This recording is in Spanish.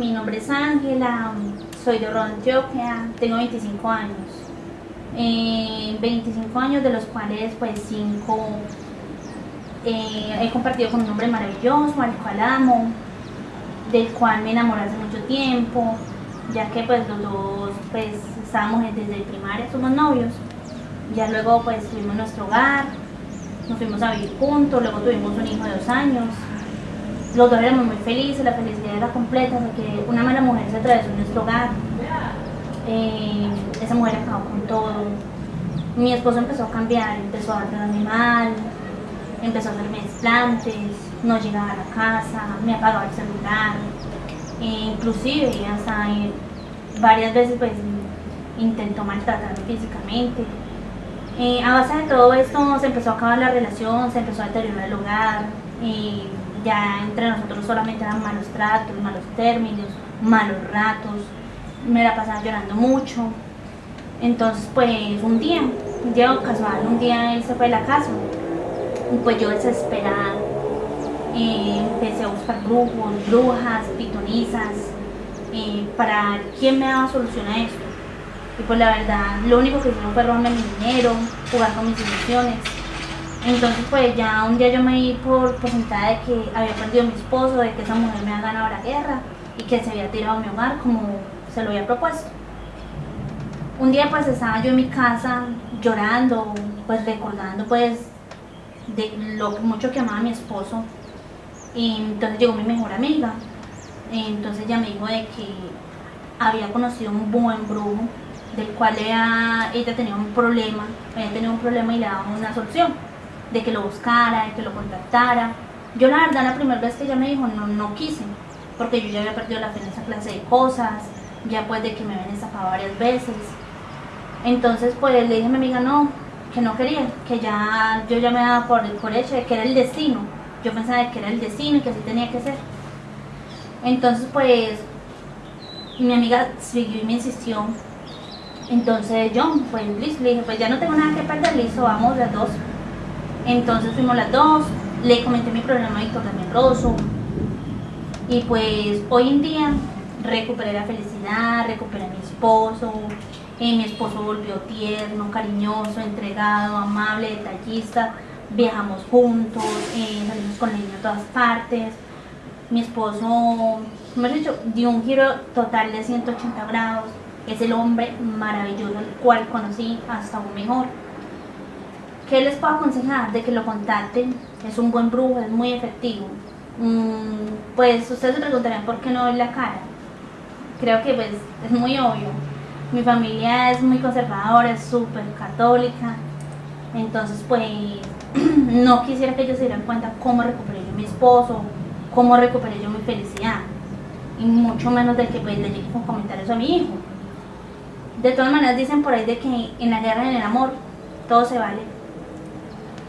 mi nombre es Ángela, soy de Oro, Antioquia, tengo 25 años. Eh, 25 años de los cuales pues 5 eh, he compartido con un hombre maravilloso, al cual amo, del cual me enamoré hace mucho tiempo, ya que pues los dos pues estábamos desde primaria, somos novios. Ya luego pues tuvimos nuestro hogar, nos fuimos a vivir juntos, luego tuvimos un hijo de dos años. Los dos éramos muy felices, la felicidad era completa porque una mala mujer se atravesó en nuestro hogar. Eh, esa mujer acabó con todo. Mi esposo empezó a cambiar, empezó a tratarme mal, empezó a hacerme desplantes, no llegaba a la casa, me apagaba el celular, e inclusive hasta eh, varias veces pues intentó maltratarme físicamente. Eh, a base de todo esto se empezó a acabar la relación, se empezó a deteriorar el hogar, ya entre nosotros solamente eran malos tratos, malos términos, malos ratos, me la pasaba llorando mucho. Entonces pues un día, un día casual, un día él se fue de la casa y pues yo desesperada eh, empecé a buscar brujos, brujas, pitonizas, eh, para quién me daba solución a esto. Y pues la verdad, lo único que hicieron fue robarme mi dinero, jugar con mis ilusiones. Entonces pues ya un día yo me di por, por sentada de que había perdido a mi esposo, de que esa mujer me había ganado la guerra y que se había tirado a mi hogar como se lo había propuesto. Un día pues estaba yo en mi casa llorando, pues recordando pues de lo mucho que amaba a mi esposo. Y entonces llegó mi mejor amiga. Entonces ella me dijo de que había conocido un buen brujo, del cual ella, ella tenía un problema, había tenido un problema y le daba una solución, de que lo buscara, de que lo contactara. Yo la verdad la primera vez que ella me dijo no, no quise, porque yo ya había perdido la fe en esa clase de cosas, ya pues de que me habían estafado varias veces. Entonces pues le dije a mi amiga no, que no quería, que ya yo ya me daba por, por hecho que era el destino. Yo pensaba que era el destino y que así tenía que ser. Entonces pues mi amiga siguió y me insistió. Entonces yo, pues listo, le dije, pues ya no tengo nada que perder, listo, vamos las dos. Entonces fuimos las dos, le comenté mi problema a Víctor también Rosso. Y pues hoy en día recuperé la felicidad, recuperé a mi esposo, eh, mi esposo volvió tierno, cariñoso, entregado, amable, detallista, viajamos juntos, eh, salimos con el niño a todas partes. Mi esposo, hemos dicho, dio un giro total de 180 grados. Es el hombre maravilloso el cual conocí hasta un mejor. ¿Qué les puedo aconsejar? De que lo contacten. Es un buen brujo, es muy efectivo. Mm, pues ustedes se preguntarán por qué no ver la cara. Creo que pues es muy obvio. Mi familia es muy conservadora, es súper católica. Entonces pues no quisiera que ellos se dieran cuenta cómo recuperé yo a mi esposo, cómo recuperé yo mi felicidad. Y mucho menos de que pues le llegue con comentarios a mi hijo. De todas maneras dicen por ahí de que en la guerra y en el amor todo se vale.